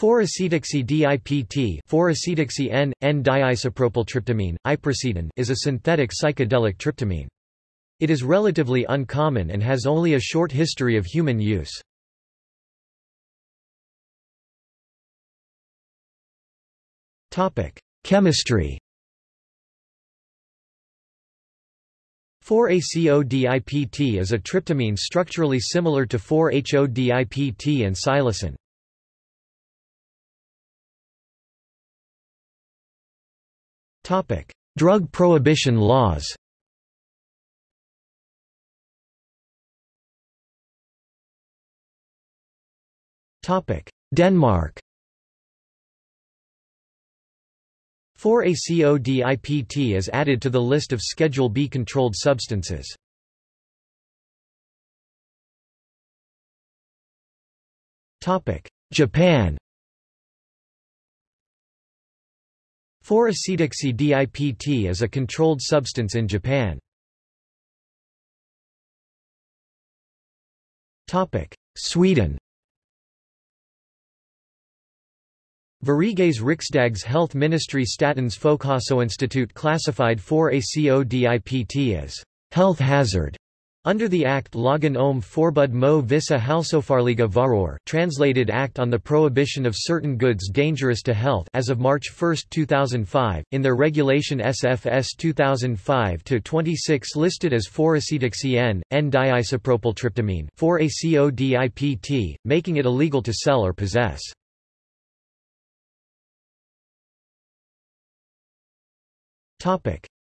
4-acetoxy-DIPT 4-acetoxy-N, N-diisopropyltryptamine, iprasidone is a synthetic psychedelic tryptamine. It is relatively uncommon and has only a short history of human use. Chemistry 4-ACO-DIPT is a tryptamine structurally similar to 4-HO-DIPT and psilocin. Drug prohibition laws. Denmark. 4-ACO-DIPT is added to the list of Schedule B controlled substances. Japan 4-acetoxy-DIPT is a controlled substance in Japan. Sweden Sveriges Riksdags Health Ministry Statens Folkhälsoinstitut classified 4-ACO-DIPT as health hazard under the Act Lagen om Forbud mo vissa hälsofarliga varor translated Act on the Prohibition of Certain Goods Dangerous to Health as of March 1, 2005, in their regulation SFS 2005-26 listed as 4-acetoxy-N, N-diisopropyltryptamine 4-ACO-DIPT, making it illegal to sell or possess.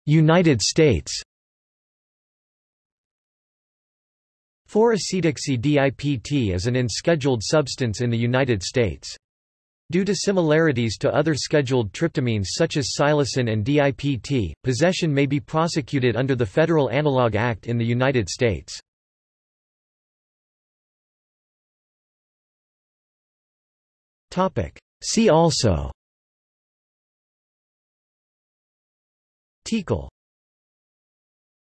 United States 4-acetoxy-DIPT is an unscheduled substance in the United States. Due to similarities to other scheduled tryptamines such as psilocin and DIPT, possession may be prosecuted under the Federal Analog Act in the United States. See also TiHKAL